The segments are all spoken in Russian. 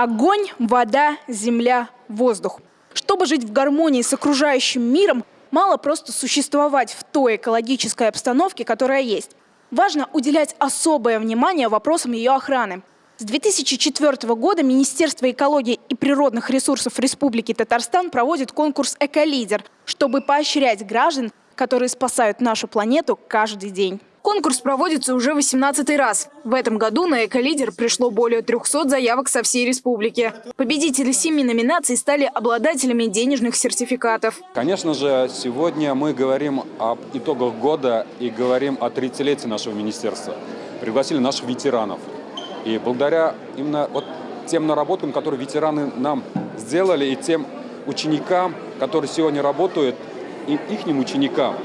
Огонь, вода, земля, воздух. Чтобы жить в гармонии с окружающим миром, мало просто существовать в той экологической обстановке, которая есть. Важно уделять особое внимание вопросам ее охраны. С 2004 года Министерство экологии и природных ресурсов Республики Татарстан проводит конкурс «Эколидер», чтобы поощрять граждан, которые спасают нашу планету каждый день. Конкурс проводится уже 18 раз. В этом году на «Эколидер» пришло более 300 заявок со всей республики. Победители семи номинаций стали обладателями денежных сертификатов. Конечно же, сегодня мы говорим об итогах года и говорим о 30-летии нашего министерства. Пригласили наших ветеранов. И благодаря именно вот тем наработкам, которые ветераны нам сделали, и тем ученикам, которые сегодня работают, и их ученикам,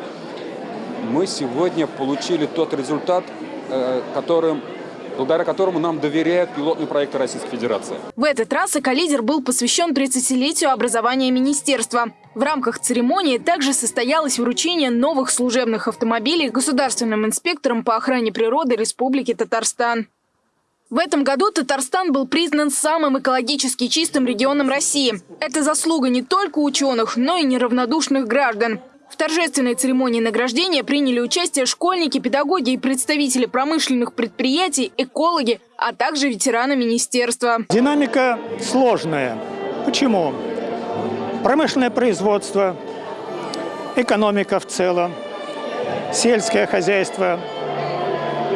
мы сегодня получили тот результат, э, которым благодаря которому нам доверяют пилотный проект Российской Федерации. В этот раз «Эколидер» был посвящен 30-летию образования министерства. В рамках церемонии также состоялось вручение новых служебных автомобилей государственным инспекторам по охране природы Республики Татарстан. В этом году Татарстан был признан самым экологически чистым регионом России. Это заслуга не только ученых, но и неравнодушных граждан. В торжественной церемонии награждения приняли участие школьники, педагоги и представители промышленных предприятий, экологи, а также ветераны министерства. Динамика сложная. Почему? Промышленное производство, экономика в целом, сельское хозяйство.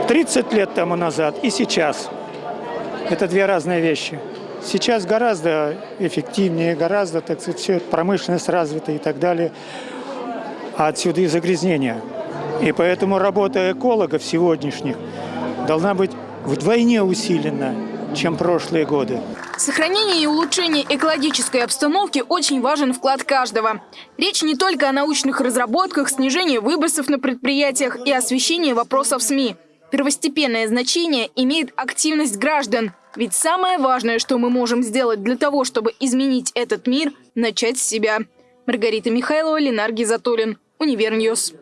30 лет тому назад и сейчас – это две разные вещи. Сейчас гораздо эффективнее, гораздо, так сказать, промышленность развита и так далее. А отсюда и загрязнение. И поэтому работа экологов сегодняшних должна быть вдвойне усилена, чем прошлые годы. Сохранение и улучшение экологической обстановки очень важен вклад каждого. Речь не только о научных разработках, снижении выбросов на предприятиях и освещении вопросов СМИ. Первостепенное значение имеет активность граждан. Ведь самое важное, что мы можем сделать для того, чтобы изменить этот мир – начать с себя. Маргарита Михайлова, Ленар Гизатуллин, Univer News.